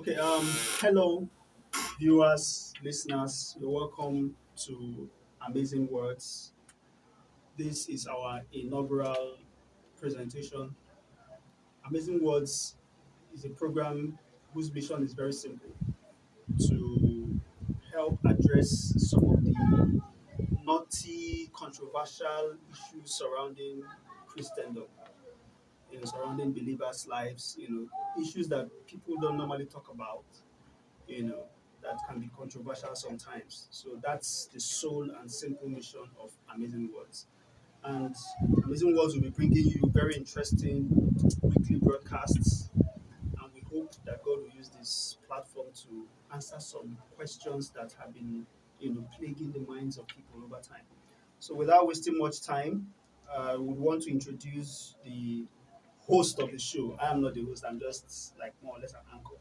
Okay, um, hello, viewers, listeners. You're welcome to Amazing Words. This is our inaugural presentation. Amazing Words is a program whose mission is very simple to help address some of the naughty, controversial issues surrounding Christendom, you know, surrounding believers' lives, you know, issues that people don't normally talk about, you know, that can be controversial sometimes. So that's the sole and simple mission of Amazing Words. And Amazing Words will be bringing you very interesting weekly broadcasts. And we hope that God will use this platform to answer some questions that have been, you know, plaguing the minds of people over time. So without wasting much time, uh, we want to introduce the host of the show. I am not the host, I'm just like more or less an anchor.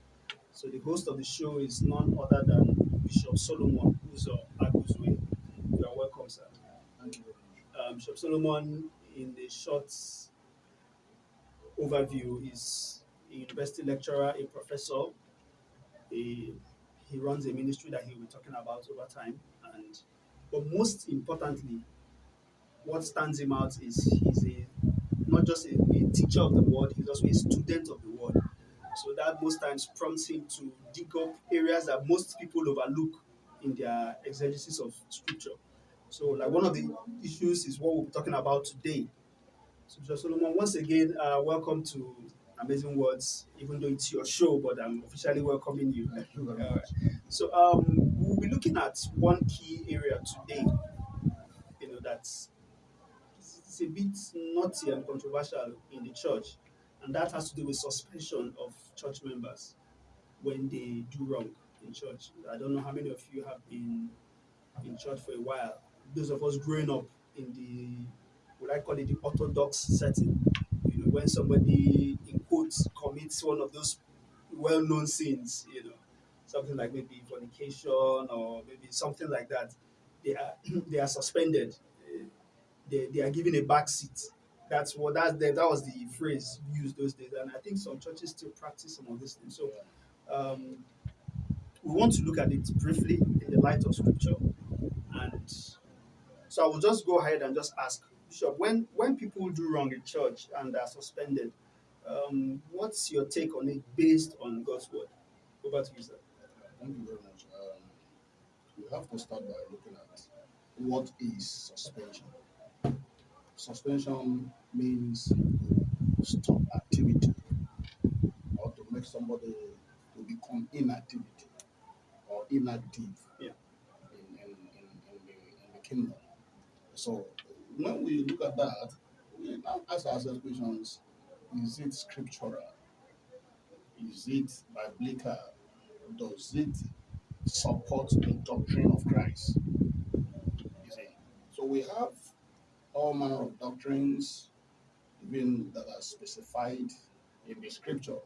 So the host of the show is none other than Bishop Solomon Uzo Aguzwe. You are welcome, sir. Thank you. Um, Bishop Solomon, in the short overview, is a university lecturer, a professor. A, he runs a ministry that he will be talking about over time. And but most importantly, what stands him out is he's a not just a, a teacher of the word, he's also a student of the word. So that most times prompts him to dig up areas that most people overlook in their exegesis of scripture. So, like one of the issues is what we'll be talking about today. So, Bishop Solomon, once again, uh, welcome to Amazing Words, even though it's your show, but I'm officially welcoming you. Thank you very much. So, um, we'll be looking at one key area today, you know, that's it's a bit naughty and controversial in the church, and that has to do with suspension of church members when they do wrong in church. I don't know how many of you have been in church for a while. Those of us growing up in the, what I call it, the orthodox setting, you know, when somebody, in quotes, commits one of those well-known sins, you know, something like maybe fornication or maybe something like that, they are they are suspended. They, they are given a back seat. That's what that's the, that was the phrase used those days, and I think some churches still practice some of these things. So um, we want to look at it briefly in the light of scripture, and so I will just go ahead and just ask Bishop when when people do wrong in church and are suspended, um, what's your take on it based on God's word? Over to you, sir. Thank you very much. Um, we have to start by looking at what is suspension. Suspension means to stop activity or to make somebody to become inactivity or inactive Yeah. in, in, in, in, the, in the kingdom. So when we look at that, we now ask ourselves questions is it scriptural? Is it biblical? Does it support the doctrine of Christ? You see, so we have all manner of doctrines, even that are specified in the scripture.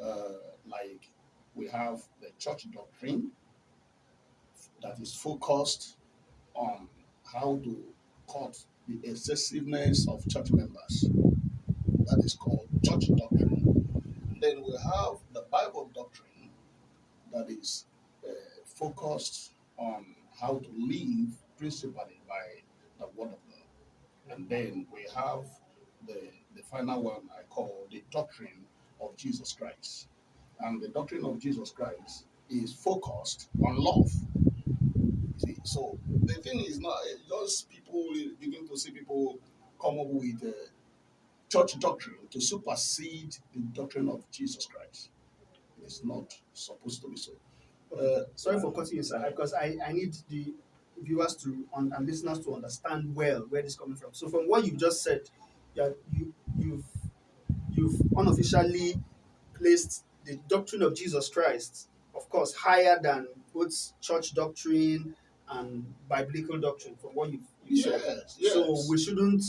Uh, like we have the church doctrine that is focused on how to cut the excessiveness of church members. That is called church doctrine. Then we have the Bible doctrine that is uh, focused on how to live principally by the Word of God. And then we have the, the final one I call the doctrine of Jesus Christ. And the doctrine of Jesus Christ is focused on love. See, so the thing is not just people begin to see people come up with uh, church doctrine to supersede the doctrine of Jesus Christ. It's not supposed to be so. Uh, Sorry for cutting you, sir, because I, I need the viewers to un- and listeners to understand well where this is coming from. So from what you've just said, yeah, you you've you've unofficially placed the doctrine of Jesus Christ, of course, higher than both church doctrine and biblical doctrine. From what you've, you've said, yes, yes. so we shouldn't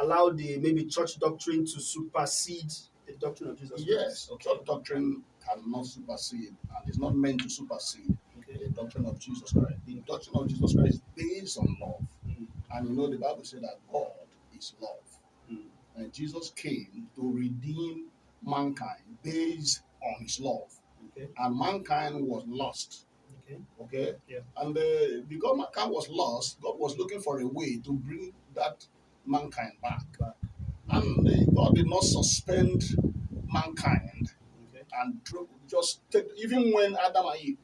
allow the maybe church doctrine to supersede the doctrine of Jesus yes, Christ. Okay. church doctrine cannot supersede and is not meant to supersede. The doctrine of Jesus Christ. The doctrine of Jesus Christ is based on love. Mm. And you know, the Bible said that God is love. Mm. And Jesus came to redeem mankind based on his love. Okay. and mankind was lost. Okay. Okay. Yeah. And uh, because mankind was lost, God was looking for a way to bring that mankind back. Back. And uh, God did not suspend mankind Okay. and just take, even when Adam and Eve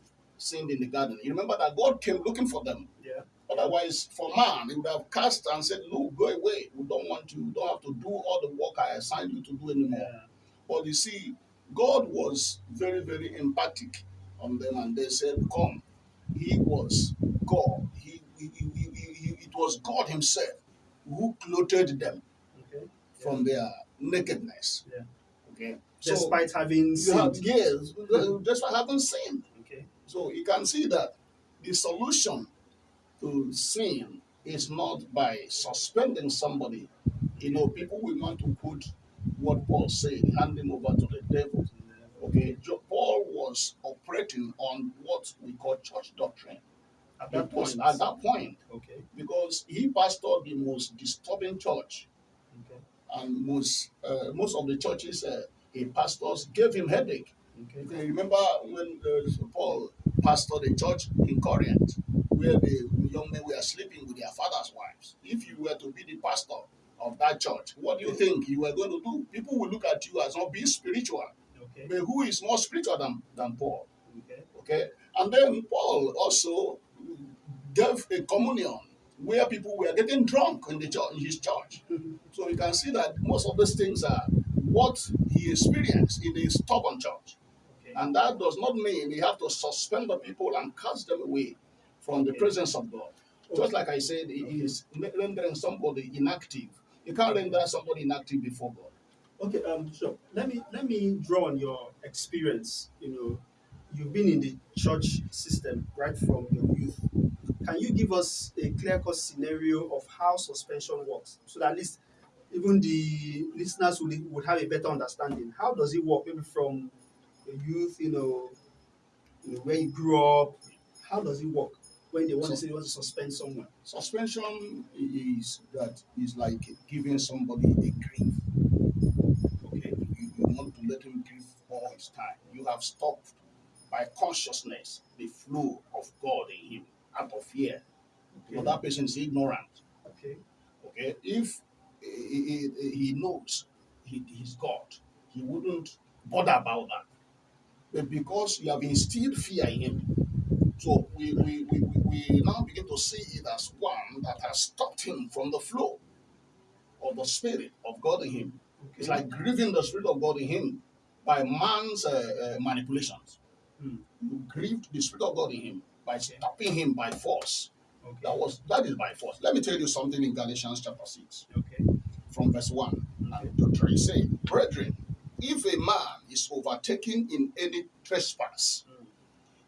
sinned in the garden. You remember that God came looking for them. Yeah. Otherwise, for man, he would have cast and said, Look, go away. We don't want you. You don't have to do all the work I assigned you to do anymore. Yeah. But you see, God was very, very empathic on them, and they said, Come. He was God. He, he, he, he, he- it was God Himself who clothed them Okay. from their nakedness. Yeah. Okay. Despite having so, have, sinned. yes, despite having sinned. So you can see that the solution to sin is not by suspending somebody. You know, people will want to put what Paul said, hand him over to the devil. Okay, Paul was operating on what we call church doctrine. At that point. at that point, Okay. because he pastored the most disturbing church, Okay. and most uh, most of the churches uh, he pastors gave him headache. Okay. Remember when uh, Paul pastored a church in Corinth, where the young men were sleeping with their father's wives. If you were to be the pastor of that church, what do you think you were going to do? People will look at you as not being spiritual. Okay. But who is more spiritual than, than Paul? Okay. Okay. And then Paul also gave a communion where people were getting drunk in the church, in his church. So you can see that most of these things are what he experienced in a stubborn church. And that does not mean you have to suspend the people and cast them away from the presence of God. Just like I said, it is rendering somebody inactive. You can't render somebody inactive before God. Okay, um, sure. Let me let me draw on your experience. You know, you've been in the church system right from your youth. Can you give us a clear-cut scenario of how suspension works, so that at least even the listeners would, would have a better understanding? How does it work? Maybe from youth, you know, you know, where you grew up. How does it work when they want to say they want to suspend someone? Suspension is that is like giving somebody a grief. Okay, you, you want to let him grieve all his time. You have stopped by consciousness the flow of God in him out of fear. Okay. But that person is ignorant. Okay. Okay, if he, he, he knows he, he's God, he wouldn't bother about that. But because you have instilled fear in him, so we, we, we, we, we now begin to see it as one that has stopped him from the flow of the Spirit of God in him. It's like grieving the Spirit of God in him by man's uh, uh, manipulations. Hmm. You grieved the Spirit of God in him by stopping him by force. Okay. That was that is by force. Let me tell you something in Galatians chapter 6 Okay. from verse 1 Okay. and to 3 say, Brethren, if a man is overtaken in any trespass,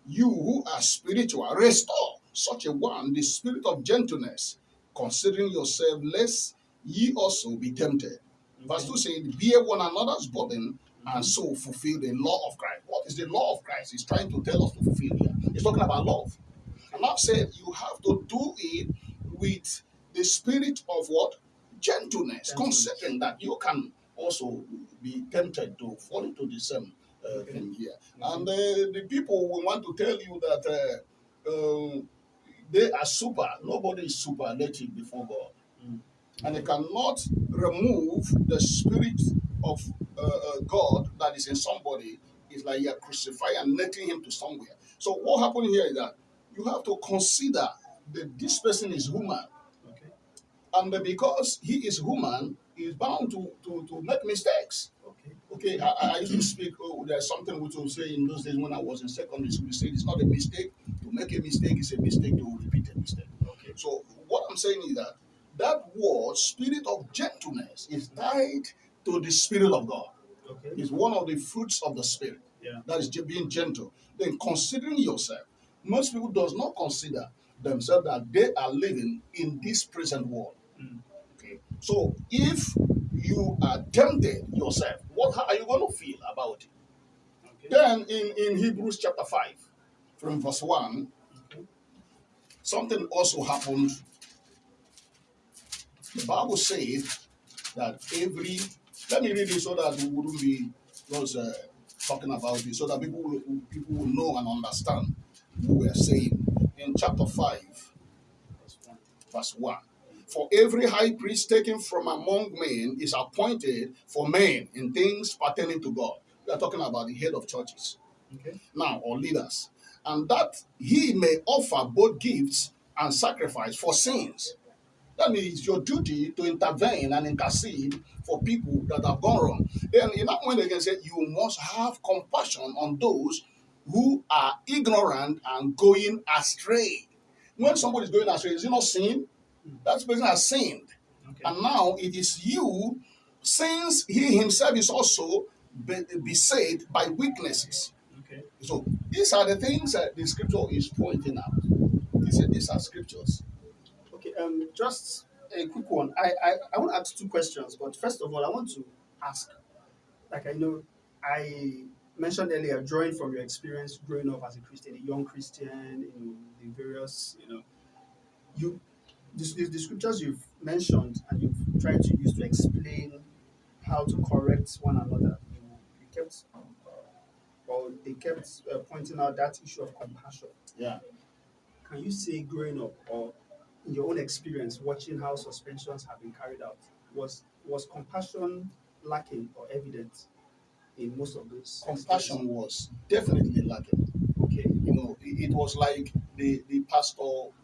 you who are spiritual, restore such a one the spirit of gentleness, considering yourself, lest ye also be tempted. Verse 2 says, Bear one another's burden and so fulfill the law of Christ. What is the law of Christ? He's trying to tell us to fulfill here. He's talking about love. And I've said you have to do it with the spirit of what? Gentleness, Gentleness. considering that you can also be tempted to fall into the same uh, thing here. Okay. And uh, the people will want to tell you that uh, um, they are super. Nobody is super. superlative before God. Mm. And they cannot remove the spirit of uh, uh, God that is in somebody. It's like you're crucifying and letting him to somewhere. So what happened here is that you have to consider that this person is human. Okay. And because he is human, is bound to, to, to make mistakes. Okay. Okay, I, I used to speak. Oh, there's something which will say in those days when I was in secondary school. We said it's not a mistake to make a mistake; it's a mistake to repeat a mistake. Okay. So what I'm saying is that that word, spirit of gentleness, is tied to the spirit of God. Okay. It's one of the fruits of the spirit. Yeah. That is being gentle. Then considering yourself. Most people does not consider themselves that they are living in this present world. Mm. So if you are tempted yourself, what are you going to feel about it? Okay. Then in, in Hebrews chapter 5, from verse 1, Okay. something also happened. The Bible says that every let me read it so that we wouldn't be because uh, talking about it so that people will, people will know and understand what we are saying. In chapter 5, verse 1. For every high priest taken from among men is appointed for men in things pertaining to God. We are talking about the head of churches Okay. now, or leaders, and that he may offer both gifts and sacrifice for sins. That means your duty to intervene and intercede for people that have gone wrong. Then, in that way, again, say you must have compassion on those who are ignorant and going astray. When somebody is going astray, is it not sin? That person has sinned. Okay. And now it is you, since he himself is also beset by weaknesses. Okay. So these are the things that the scripture is pointing out. He said these are scriptures. Okay. Um, just a quick one. I, I I want to ask two questions, but first of all, I want to ask, like I know, I mentioned earlier, drawing from your experience growing up as a Christian, a young Christian, you know, the various, you know, you, the, the, scriptures you've mentioned and you've tried to use to explain how to correct one another. You, you kept, well, they kept uh, pointing out that issue of compassion. Yeah. Can you say growing up or in your own experience watching how suspensions have been carried out, was was compassion lacking or evident in most of those? Compassion was definitely lacking. Okay. You know, it, it was like the, the pastor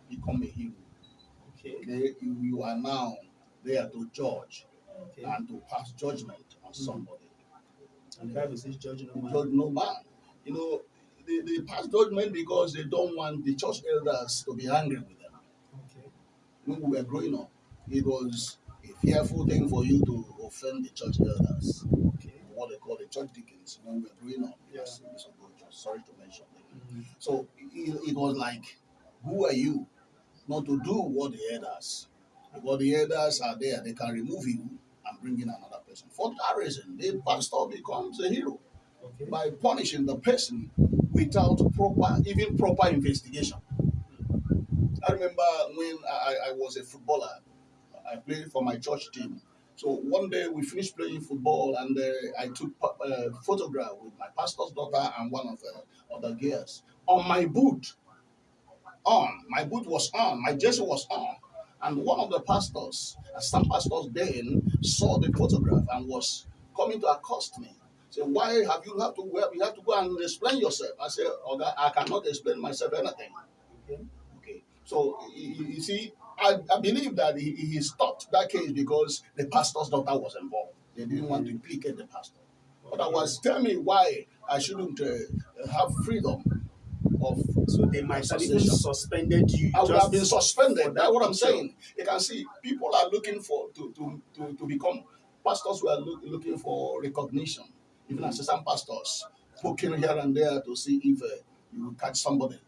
become a hero. Okay. You, you are now there to judge Okay. and to pass judgment on Mm. somebody. And the Bible says judging no man. Judge no man. You know, they, they pass judgment because they don't want the church elders to be angry with them. Okay. when we were growing up, it was a fearful thing for you to offend the church elders, Okay. what they call the church deacons when we were growing up. Yes. Sorry to mention them. Mhm. So it, it was like, who are you not to do what the elders? Because the elders are there, they can remove you and bring in another person. For that reason, the pastor becomes a hero Okay. by punishing the person without proper, even proper investigation. I remember when I, I was a footballer, I played for my church team. So one day we finished playing football and uh, I took a uh, photograph with my pastor's daughter and one of the other girls on my boot. On my boot was on, my jersey was on, and one of the pastors, some pastors then saw the photograph and was coming to accost me. Say, why have you have to well, you have to go and explain yourself? I said, okay, I cannot explain myself anything. Okay. Okay, so you, see, I, I believe that he, he stopped that case because the pastor's daughter was involved. They didn't want to implicate the pastor. Otherwise, tell me why I shouldn't uh, have freedom of. So they might have even suspended you. I would have been suspended. That's what I'm picture. saying. You can see people are looking for to to to, to become pastors who are look, looking for recognition. Even assistant pastors poking here and there to see if uh, you will catch somebody,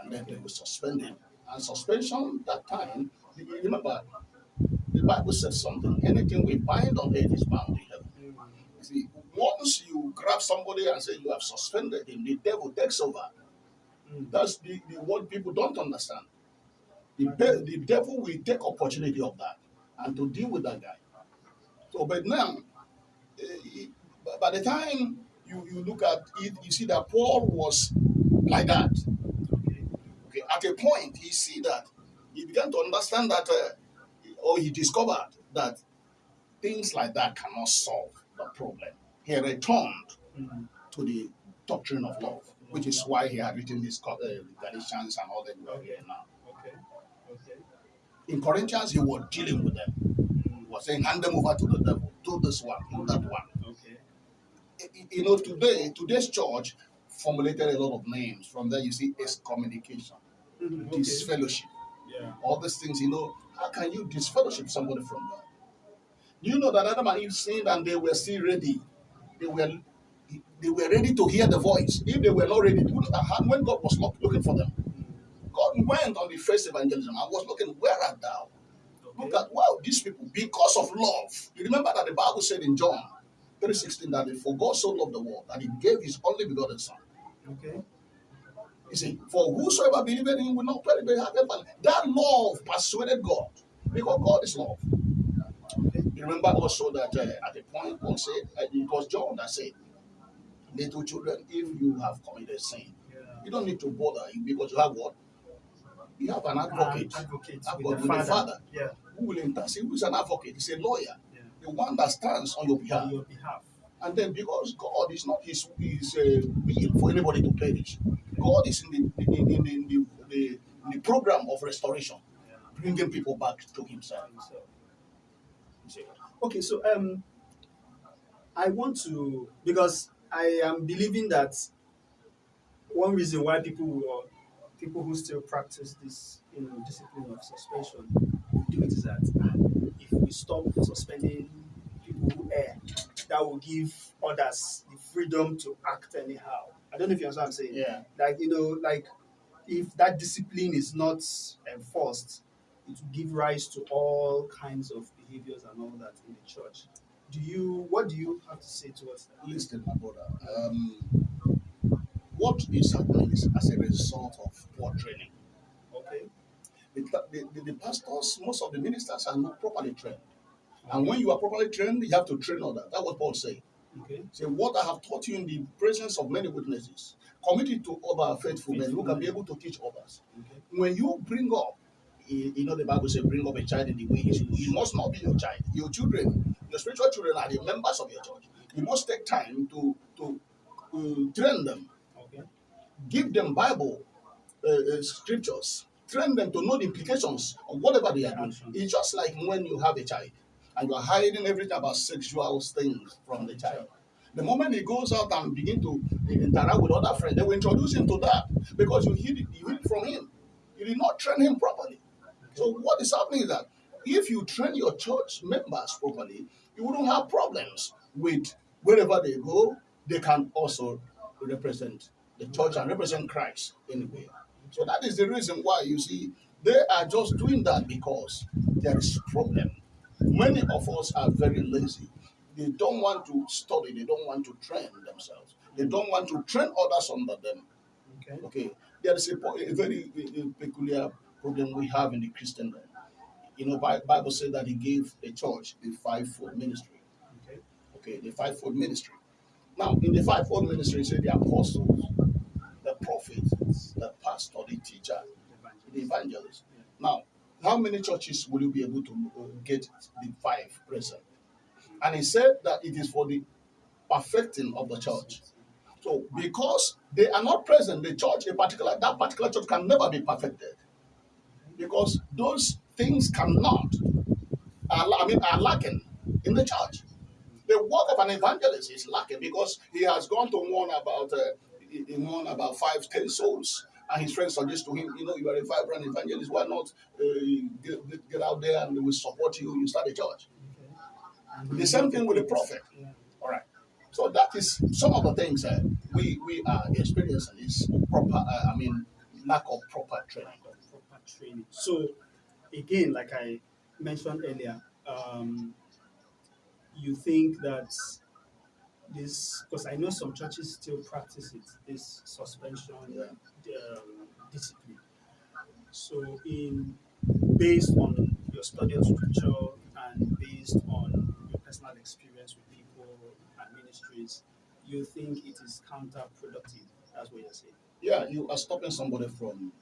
and then they will suspend him. And suspension that time, remember, the Bible says something. Anything we bind on earth is bound in heaven. Mm. You see, once you grab somebody and say you have suspended him, the devil takes over. That's the, the what people don't understand. The, the devil will take opportunity of that and to deal with that guy. So, but now, eh, he- by- by the time you, you look at it, you see that Paul was like that. Okay. Okay, at a point, he see that he began to understand that, uh, or he discovered that things like that cannot solve the problem. He returned Mm. to the doctrine of love, which is why he had written this uh, Galatians and all that we are reading now. Okay. Okay. In Corinthians, he was dealing with them. He was saying, hand them over to the devil, do this one, do that one. Okay. You know, today, today's church formulated a lot of names. From there, you see excommunication, Mhm. Okay. disfellowship, Yeah. all these things. You know, how can you disfellowship somebody from God? You know that Adam and Eve sinned and they were still ready? They were they were ready to hear the voice. If they were not ready, you know that how- when God was not looking for them. God went on the first evangelism and was looking, where art thou? Look at wow, these people, because of love. You remember that the Bible said in John 3:16 that for God so loved the world that he gave his only begotten son. Okay. You see, for whosoever believeth in him will not perish but have. That love persuaded God. Because God is love. Okay. You remember also that uh, at the point Paul said, uh, it was John that said, little children, if you have committed sin, you don't need to bother because you have what? You have an advocate An advocate with the father. father. Yeah. who will intercede, who is an advocate, he's a lawyer, Yeah. the one that stands on your behalf. On your behalf. And then because God is not his, his uh, will for anybody to perish, God is in the, in, in, in the, the, in the program of restoration, Yeah. bringing people back to himself. So, okay, so um, I want to because I am believing that one reason why people will, people who still practice this you know discipline of suspension will do it is that uh, if we stop suspending people who err, that will give others the freedom to act anyhow. I don't know if you understand what I'm saying Yeah. like you know like if that discipline is not enforced it will give rise to all kinds of behaviors and all that in the church do you what do you have to say towards that Listen, my brother. Um, what is happening is as a result of poor training. okay The, the, the, the pastors, most of the ministers are not properly trained. And when you are properly trained, you have to train others. That's what Paul said. okay Say, what I have taught you in the presence of many witnesses, commit it to other faithful men who can be able to teach others. okay When you bring up, you know, the Bible says, bring up a child in the way he should. It must not be your child. Your children, your spiritual children are the members of your church. You must take time to, to uh, train them, okay give them Bible uh, uh, scriptures, train them to know the implications of whatever they are doing. It's just like when you have a child and you are hiding everything about sexual things from the child. The moment he goes out and begin to interact with other friends, they will introduce him to that because you hear it, you hear it from him. You did not train him properly. So what is happening is that if you train your church members properly, you wouldn't have problems with wherever they go, they can also represent the church and represent Christ anywhere. So that is the reason why you see they are just doing that because there is problem. Many of us are very lazy. They don't want to study, they don't want to train themselves. They don't want to train others under them. okay Okay, there is a, a very uh, uh, peculiar problem we have in the Christendom. You know, Bible said that He gave the church the fivefold ministry. okay Okay, the fivefold ministry. Now, in the fivefold ministry, say the apostles, the prophets, the pastor, the teacher, the evangelist. Now, how many churches will you be able to uh, get the five present? And he said that it is for the perfecting of the church. So, because they are not present, the church, a particular that particular church can never be perfected, because those things cannot, are, I mean, are lacking in the church. The work of an evangelist is lacking because he has gone to warn about, uh, he about five, ten souls, and his friends suggest to him, you know, you are a vibrant evangelist. Why not uh, get, get- out there and we will support you? You start a church. The same thing with the prophet. All right. So that is some of the things uh, we we are experiencing is proper. Uh, I mean, lack of proper training. proper training. So, again, like I mentioned earlier, um, you think that this, because I know some churches still practice it, this suspension Yeah. um, discipline. So, in based on your study of scripture and based on your personal experience with people and ministries, you think it is counterproductive. That's what you're saying. Yeah, you are stopping somebody from.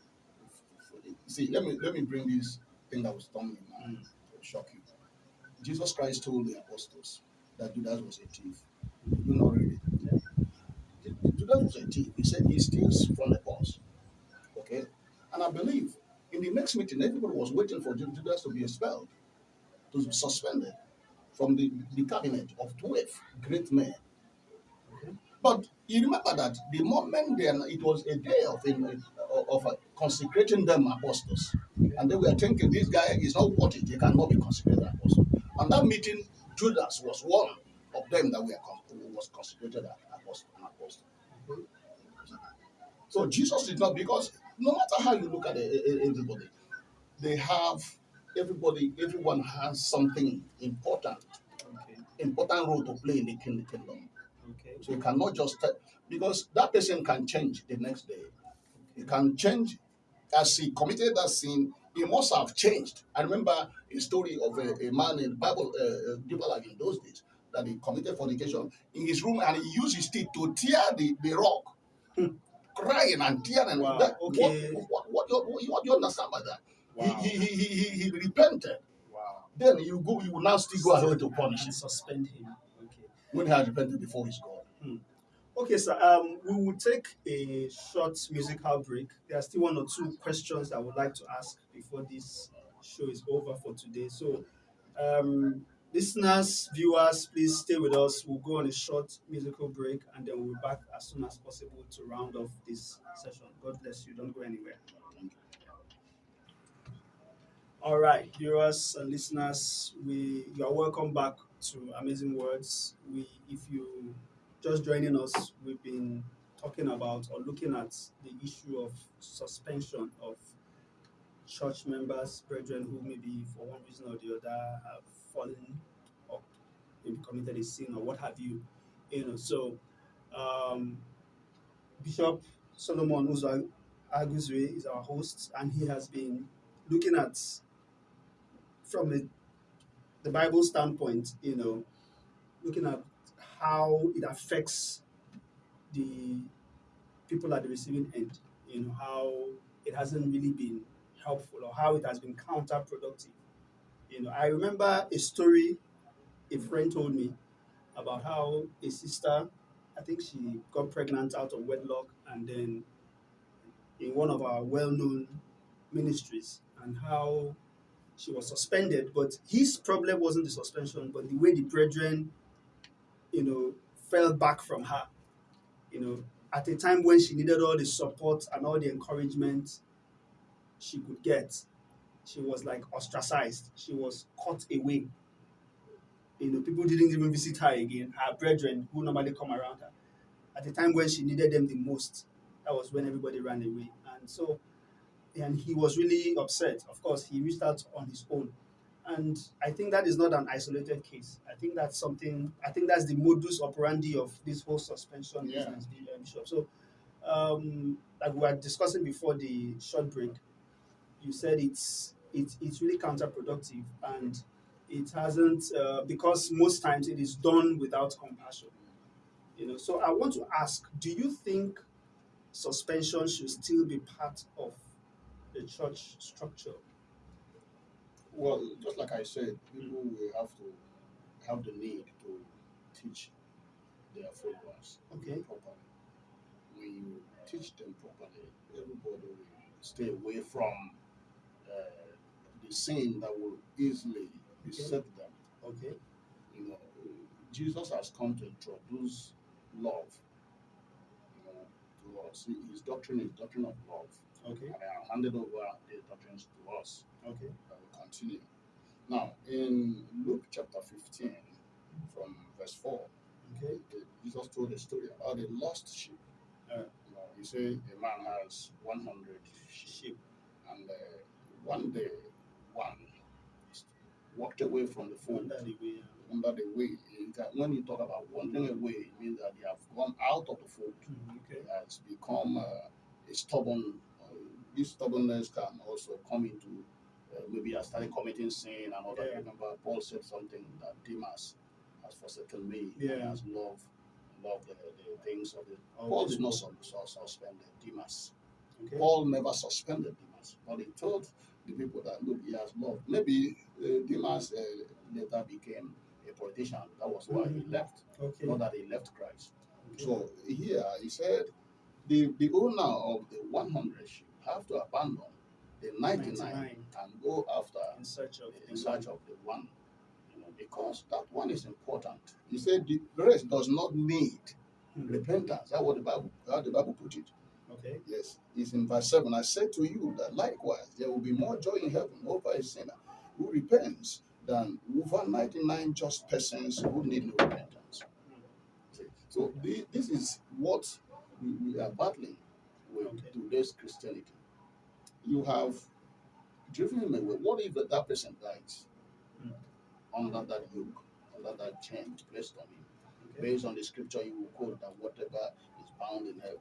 See, let me let me bring this thing that was done in mind mm. to shock you. Jesus Christ told the apostles that Judas was a thief. You not read it. Ju- Judas was a thief. He said he steals from the purse. Okay, and I believe in the next meeting, everybody was waiting for Judas to be expelled, to be suspended from the, the cabinet of twelve great men. But you remember that the moment then it was a day of uh, of uh, consecrating them apostles, and they were thinking this guy is not worth it; he cannot be consecrated apostle. And that meeting, Judas was one of them that were was consecrated apostle. An apostle. So Jesus did not because no matter how you look at e- everybody, they have everybody. Everyone has something important, Okay. important role to play in the king- kingdom. Okay. So you cannot just tell, because that person can change the next day. He can change as he committed that sin. He must have changed. I remember a story of a, a man in Bible, uh, uh, people like in those days, that he committed fornication in his room and he used his teeth to tear the, the rock, crying and tearing. Wow, That, okay. What, what, what, do you- what, do you understand by that? Wow. He, he, he, he, he repented. Wow. Then you go, you will now still go ahead to punish and him suspend him. When he has repented before his God. Okay, so um, we will take a short musical break. There are still one or two questions I would like to ask before this show is over for today. So, um, listeners, viewers, please stay with us. We'll go on a short musical break and then we'll be back as soon as possible to round off this session. God bless you. Don't go anywhere. All right, viewers and listeners, we you are welcome back to Amazing Words. We, if you just joining us, we've been talking about or looking at the issue of suspension of church members, brethren who maybe for one reason or the other have fallen or maybe committed a sin or what have you. You know, so um, Bishop Solomon Aguzwe is our host, and he has been looking at from a, the Bible standpoint, you know, looking at how it affects the people at the receiving end, you know, how it hasn't really been helpful or how it has been counterproductive. You know, I remember a story a friend told me about how a sister, I think she got pregnant out of wedlock and then in one of our well-known ministries and how she was suspended, but his problem wasn't the suspension, but the way the brethren, you know, fell back from her. You know, at a time when she needed all the support and all the encouragement she could get, she was like ostracized. She was cut away. You know, people didn't even visit her again. Her brethren who normally come around her. At the time when she needed them the most, that was when everybody ran away. And so and he was really upset. Of course, he reached out on his own. And I think that is not an isolated case. I think that's something, I think that's the modus operandi of this whole suspension Yeah. business, Bishop. So, um, like we were discussing before the short break, you said it's it's it's really counterproductive and it hasn't uh, because most times it is done without compassion. You know, so I want to ask: Do you think suspension should still be part of the church structure? Well, just like I said, people will have to have the need to teach their followers Okay. properly. When you teach them properly, everybody will stay away from uh, the sin that will easily beset them. Okay. You know, Jesus has come to introduce love. You know, to us. His doctrine is doctrine of love, Okay. and I have handed over the doctrines to us. Okay. I will continue. Now, in Luke chapter 15, from verse 4, Okay. the- Jesus told a story about the lost sheep. Uh. You know, he said a man has 100 sheep, Sheep. and uh, one day, one walked away from the fold Under the way. under the way. It- When you talk about wandering away, it means that they have gone out of the fold. Mm, Okay. It has become uh, a stubborn. This stubbornness can also come into uh, maybe I started committing sin and all that. Yeah. Remember, Paul said something that Demas has forsaken me. Yeah. and has loved loved the, the things of the. Of Paul did not world. sus- sus- suspend Demas. Okay. Paul never suspended Demas, but he told the people that look, he has loved. Maybe uh, Demas uh, later became a politician. That was why he Mhm. left. Okay. Not that he left Christ. Okay. So here he said, the, the owner of the 100 sheep have to abandon the 99, 99. and go after in search of in search of the one, you know, because that one is important. He said the rest does not need Mhm. repentance. That's what the Bible, how the Bible put it. Okay. Yes, it's in verse 7. I said to you that likewise there will be more joy in heaven over a sinner who repents than over 99 just persons who need no repentance. See, So this is what we, we are battling with Okay. today's Christianity. You have driven him away. What if that person dies Mm. under that yoke, under that chain placed on him? Okay. Based on the scripture, you will quote that whatever is bound in heaven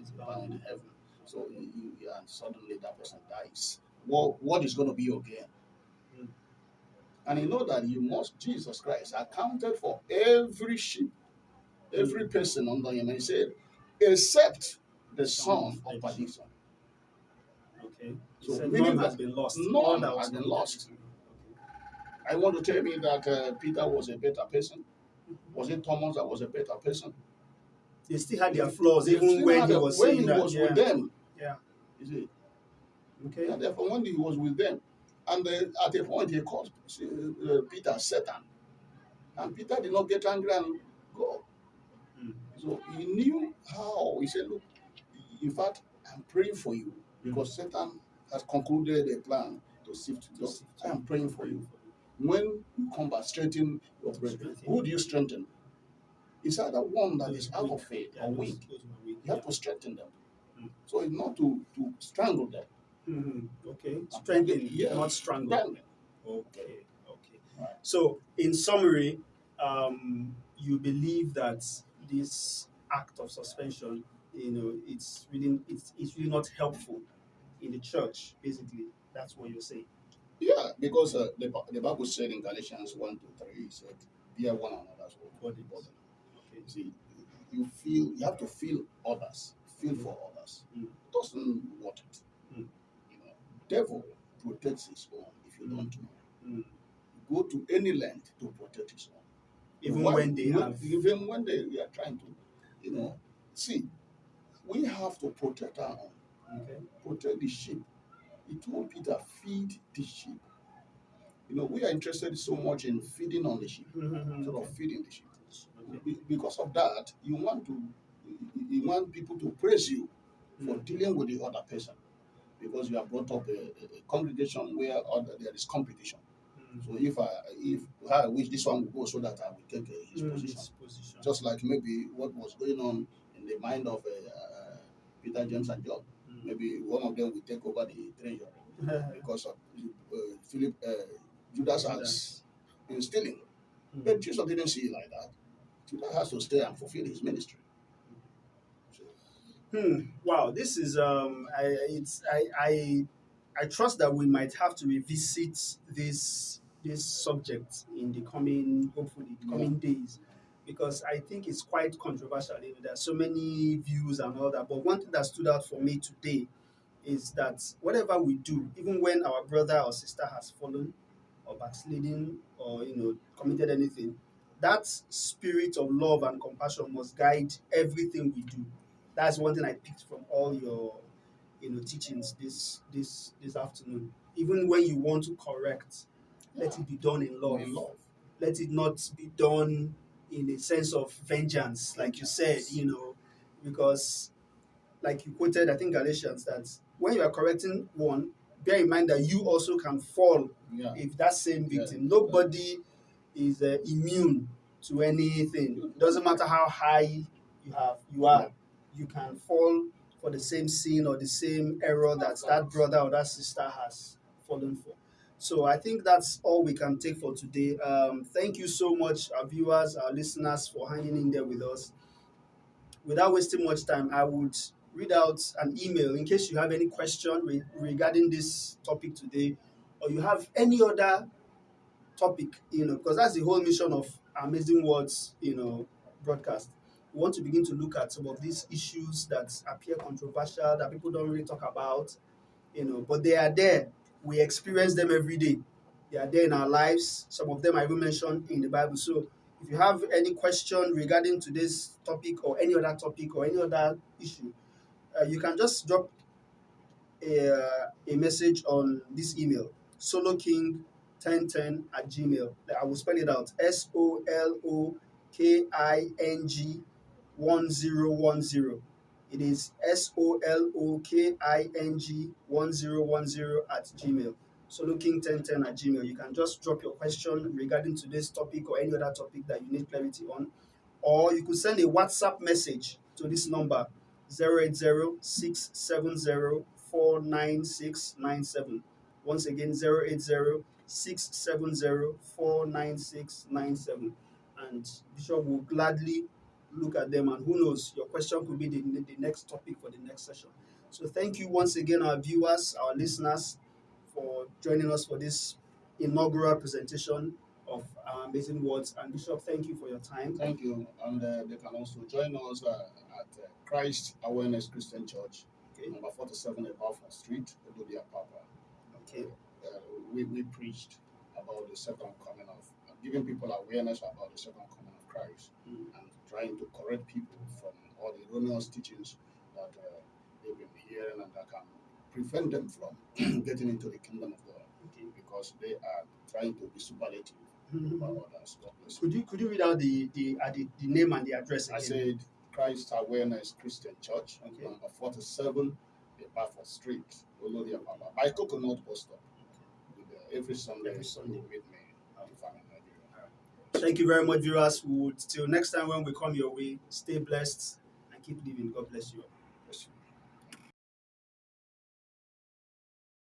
is bound in heaven. So you, you, and suddenly that person dies. What what is going to be your gain? Mm. And you know that you must, Jesus Christ, accounted for every sheep, every person under him. And he said, except the son of perdition. Okay. So, So none has been lost. none that has been lost. I want to tell me that uh, Peter was a better person. Was it Thomas that was a better person? They still had their flaws, They even when he was when he that. was yeah. with them. Yeah. You see, Okay. and therefore when he was with them, and at a point he called uh, Peter Satan, and Peter did not get angry and go. Mm. So he knew how. He said, "Look, in fact, I'm praying for you because Satan has concluded a plan to sift you. Just, I am praying for you. When you come back, strengthen your brethren. Who do you strengthen? It's either one that is out of faith or weak. You have to strengthen them. Mm. So it's not to, to strangle them. Mhm. Okay. Strengthen, Yeah. not strangle. Strangle. Okay. Okay. Right. So, in summary, um, you believe that this act of suspension, you know, it's really it's, it's really not helpful in the church. Basically, that's what you're saying. Yeah, because uh, the, Bi- the Bible said in Galatians 1 to 3, it said, Bear one another's Body. burden. Okay. You see, you feel, you have to feel others, feel for others. Mm. Doesn't want it. Mm. You know, devil protects his own if you Mm. don't know. Mm. Go to any length to protect his own. Even Why- when they have. even when they, they are trying to, you know, see, we have to protect our own, Okay. protect the sheep. He told Peter, feed the sheep. You know, we are interested so much in feeding on the sheep Mhm. instead of feeding the sheep. Okay. Because of that, you want to, you want people to praise you for Mm. dealing with the other person, because you have brought up a, a- a congregation where other, there is competition. Mm. So if I if I wish this one will go so that I will take uh, his Mm, position, his position. just like maybe what was going on in the mind of uh, uh, Peter, James, and John. Maybe one of them will take over the treasure because of uh, Philip, uh, Judas has been stealing. Mm. But Jesus didn't see it like that. Judas has to stay and fulfill his ministry. So, Hmm. Wow, this is um. I it's I I I trust that we might have to revisit this this subject in the coming hopefully the coming days because I think it's quite controversial. You know, there are so many views and all that. But one thing that stood out for me today is that whatever we do, even when our brother or sister has fallen or backsliding or you know committed anything, that spirit of love and compassion must guide everything we do. That's one thing I picked from all your you know teachings this this this afternoon. Even when you want to correct, let it be done in love. in love. Let it not be done in a sense of vengeance, like you said, you know, because like you quoted, I think Galatians, that when you are correcting one, bear in mind that you also can fall Yeah. if that same Yeah. victim. Nobody is uh, immune to anything. Doesn't matter how high you have you are, you can fall for the same sin or the same error that that brother or that sister has fallen for. So I think that's all we can take for today. Um, thank you so much, our viewers, our listeners, for hanging in there with us. Without wasting much time, I would read out an email in case you have any question re- regarding this topic today, or you have any other topic, you know, because that's the whole mission of Amazing Words, you know, broadcast. We want to begin to look at some of these issues that appear controversial that people don't really talk about, you know, but they are there. We experience them every day. They are there in our lives. Some of them I will mention in the Bible. So if you have any question regarding today's topic or any other topic or any other issue, uh, you can just drop a, uh, a message on this email soloking1010 at gmail i will spell it out s-o-l-o-k-i-n-g 1010 it is s-o-l-o-k-i-n-g 1010 at gmail So soloking1010 at gmail you can just drop your question regarding today's topic or any other topic that you need clarity on or you could send a whatsapp message to this number 080-670-49697. Once again, 080-670-49697. And Bishop will gladly look at them and who knows, your question could be the, the next topic for the next session. So thank you once again, our viewers, our listeners, for joining us for this inaugural presentation of our amazing words. And Bishop, thank you for your time. Thank you. And uh, they can also join us uh, at uh, Christ Awareness Christian Church, Okay. number 47 Balfour Street, Olodi Apapa. Okay. Uh, we, we preached about the second coming of, giving people awareness about the second coming of Christ Mm. and trying to correct people from all the erroneous teachings that uh, they've been hearing and that can prevent them from getting into the kingdom of God Okay. because they are trying to be superlative Mhm. about others. Could you could you read out the the, uh, the, the name and the address I said Christ Awareness Christian Church, Okay. number 47, the Balfour Street, Olodi Apapa, by Coconut Bus Stop. With, uh, every Sunday, Every Sunday. meet me if I'm in Nigeria. Thank you very much, viewers. We would till next time when we come your way. Stay blessed and keep living. God bless you.